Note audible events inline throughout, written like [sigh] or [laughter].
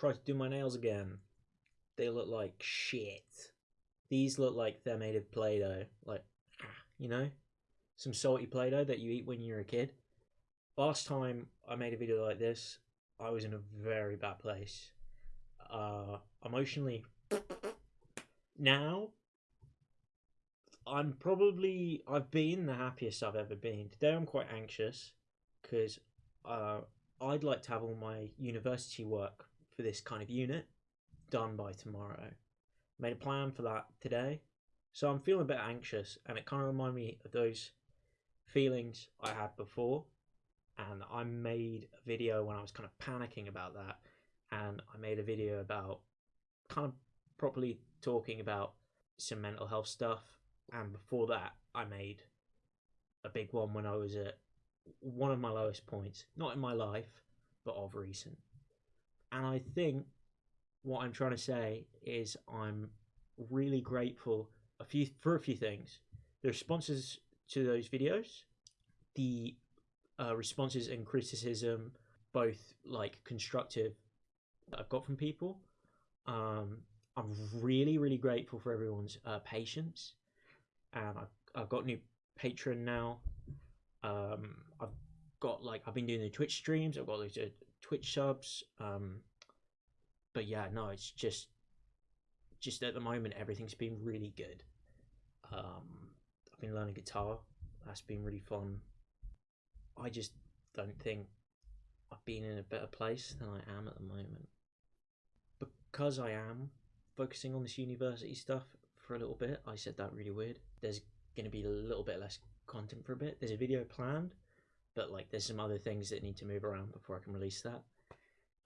tried to do my nails again. They look like shit. These look like they're made of Play Doh. Like, [clears throat] you know? Some salty Play Doh that you eat when you're a kid. Last time I made a video like this, I was in a very bad place. Uh, emotionally. Now, I'm probably I've been the happiest I've ever been. Today I'm quite anxious because uh, I'd like to have all my university work for this kind of unit done by tomorrow. Made a plan for that today, so I'm feeling a bit anxious, and it kind of reminds me of those feelings I had before. And I made a video when I was kind of panicking about that, and I made a video about kind of properly talking about some mental health stuff and before that I made a big one when I was at one of my lowest points, not in my life, but of recent. And I think what I'm trying to say is I'm really grateful a few for a few things. The responses to those videos, the uh, responses and criticism, both like constructive that I've got from people. Um, I'm really, really grateful for everyone's uh, patience and I've, I've got new patron now. Um, I've got like I've been doing the Twitch streams. I've got like, Twitch subs. Um, but yeah, no, it's just just at the moment everything's been really good. Um, I've been learning guitar. That's been really fun. I just don't think I've been in a better place than I am at the moment. Because I am focusing on this university stuff for a little bit. I said that really weird. There's going to be a little bit less content for a bit. There's a video planned, but like there's some other things that need to move around before I can release that.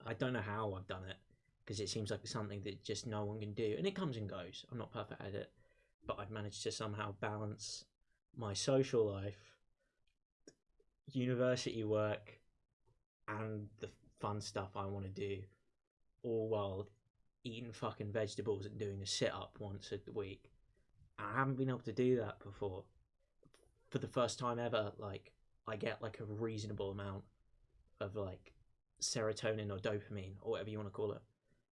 I don't know how I've done it because it seems like something that just no one can do, and it comes and goes. I'm not perfect at it, but I've managed to somehow balance my social life, university work, and the fun stuff I want to do, all while eating fucking vegetables and doing a sit up once a week. I haven't been able to do that before. For the first time ever, like I get like a reasonable amount of like serotonin or dopamine or whatever you want to call it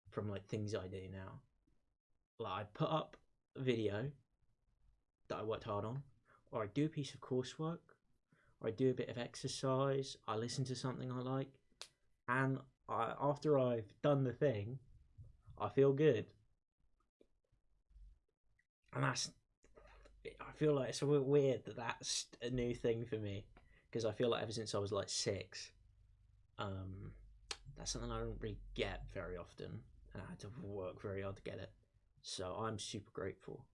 from like things I do now. Like I put up a video that I worked hard on, or I do a piece of coursework, or I do a bit of exercise, I listen to something I like, and I, after I've done the thing, I feel good. And that's, I feel like it's a bit weird that that's a new thing for me because I feel like ever since I was like six, um, that's something I don't really get very often, and I had to work very hard to get it. So I'm super grateful.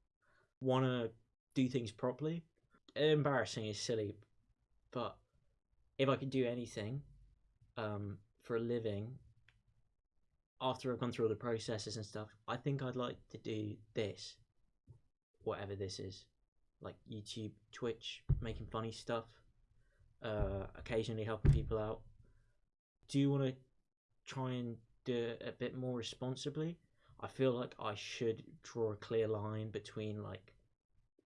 Want to do things properly? Embarrassing is silly, but if I could do anything um, for a living, after I've gone through all the processes and stuff, I think I'd like to do this, whatever this is, like YouTube, Twitch, making funny stuff, uh, occasionally helping people out. Do you want to try and do it a bit more responsibly? I feel like I should draw a clear line between like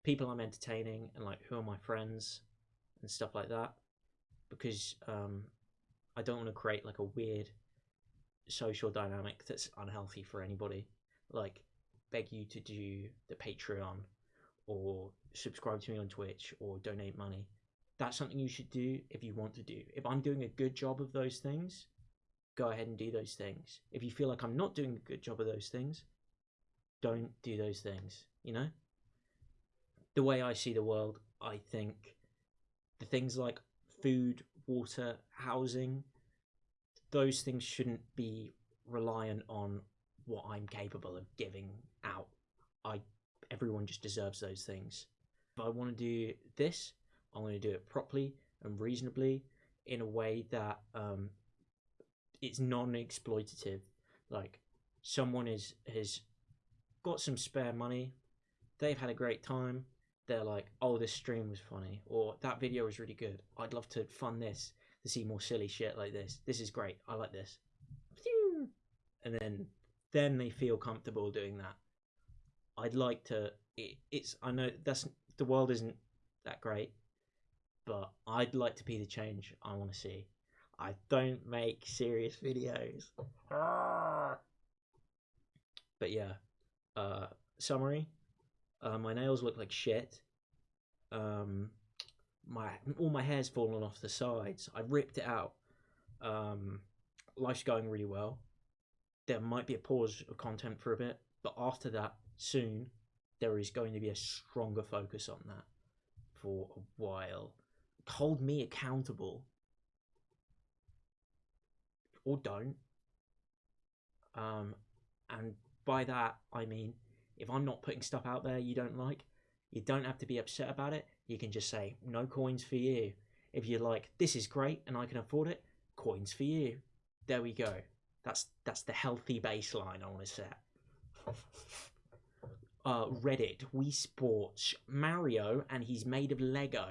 people I'm entertaining and like who are my friends and stuff like that, because um, I don't want to create like a weird social dynamic that's unhealthy for anybody. Like, beg you to do the Patreon or subscribe to me on Twitch or donate money. That's something you should do if you want to do. If I'm doing a good job of those things, go ahead and do those things. If you feel like I'm not doing a good job of those things, don't do those things, you know? The way I see the world, I think the things like food, water, housing, those things shouldn't be reliant on what I'm capable of giving out. I everyone just deserves those things. If I want to do this, I want to do it properly and reasonably in a way that um, it's non-exploitative. Like someone is has got some spare money, they've had a great time. They're like, "Oh, this stream was funny," or "That video was really good. I'd love to fund this." to see more silly shit like this. This is great. I like this. And then then they feel comfortable doing that. I'd like to it, it's I know that's the world isn't that great, but I'd like to be the change I want to see. I don't make serious videos. but yeah. Uh, summary: uh, my nails look like shit. Um, my all my hair's fallen off the sides. I ripped it out. Um, life's going really well. There might be a pause of content for a bit, but after that, soon, there is going to be a stronger focus on that for a while. Hold me accountable. Or don't. Um, and by that, I mean, if I'm not putting stuff out there you don't like, you don't have to be upset about it. You can just say, no coins for you. If you're like, this is great and I can afford it, coins for you. There we go. That's that's the healthy baseline I want to set. [laughs] Uh, Reddit, Wii Sports, Mario, and he's made of Lego.